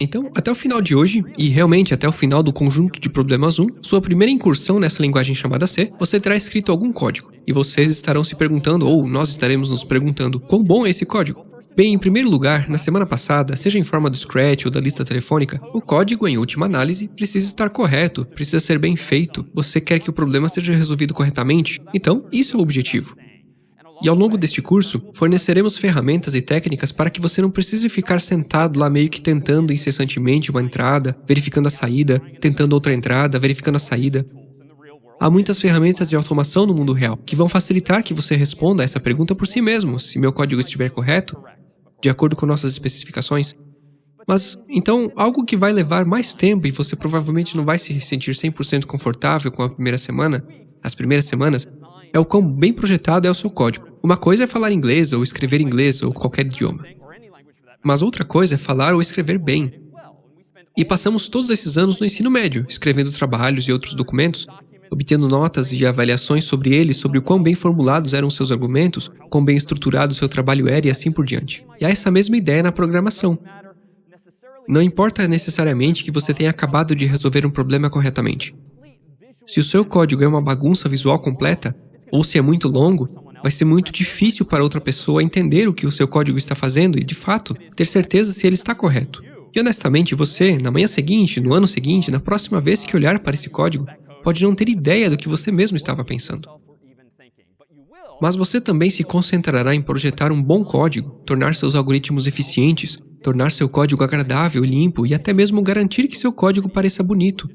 Então, até o final de hoje, e realmente até o final do conjunto de problemas 1, sua primeira incursão nessa linguagem chamada C, você terá escrito algum código. E vocês estarão se perguntando, ou nós estaremos nos perguntando, quão bom é esse código? Bem, em primeiro lugar, na semana passada, seja em forma do Scratch ou da lista telefônica, o código, em última análise, precisa estar correto, precisa ser bem feito, você quer que o problema seja resolvido corretamente, então isso é o objetivo. E ao longo deste curso, forneceremos ferramentas e técnicas para que você não precise ficar sentado lá meio que tentando incessantemente uma entrada, verificando a saída, tentando outra entrada, verificando a saída. Há muitas ferramentas de automação no mundo real que vão facilitar que você responda a essa pergunta por si mesmo, se meu código estiver correto, de acordo com nossas especificações. Mas, então, algo que vai levar mais tempo e você provavelmente não vai se sentir 100% confortável com a primeira semana, as primeiras semanas, é o quão bem projetado é o seu código. Uma coisa é falar inglês ou escrever inglês ou qualquer idioma. Mas outra coisa é falar ou escrever bem. E passamos todos esses anos no ensino médio, escrevendo trabalhos e outros documentos, obtendo notas e avaliações sobre eles, sobre o quão bem formulados eram seus argumentos, quão bem estruturado seu trabalho era e assim por diante. E há essa mesma ideia na programação. Não importa necessariamente que você tenha acabado de resolver um problema corretamente. Se o seu código é uma bagunça visual completa, ou se é muito longo, vai ser muito difícil para outra pessoa entender o que o seu código está fazendo e, de fato, ter certeza se ele está correto. E honestamente, você, na manhã seguinte, no ano seguinte, na próxima vez que olhar para esse código, pode não ter ideia do que você mesmo estava pensando. Mas você também se concentrará em projetar um bom código, tornar seus algoritmos eficientes, tornar seu código agradável limpo e até mesmo garantir que seu código pareça bonito,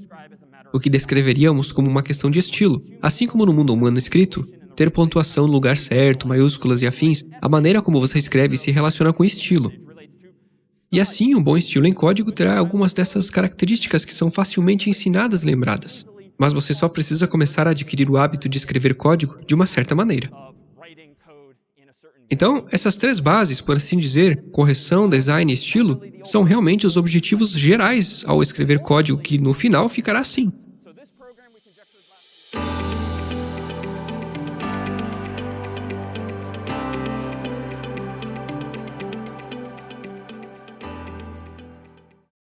o que descreveríamos como uma questão de estilo. Assim como no mundo humano escrito, ter pontuação no lugar certo, maiúsculas e afins, a maneira como você escreve se relaciona com estilo. E assim, um bom estilo em código terá algumas dessas características que são facilmente ensinadas e lembradas. Mas você só precisa começar a adquirir o hábito de escrever código de uma certa maneira. Então, essas três bases, por assim dizer, correção, design e estilo, são realmente os objetivos gerais ao escrever código que, no final, ficará assim.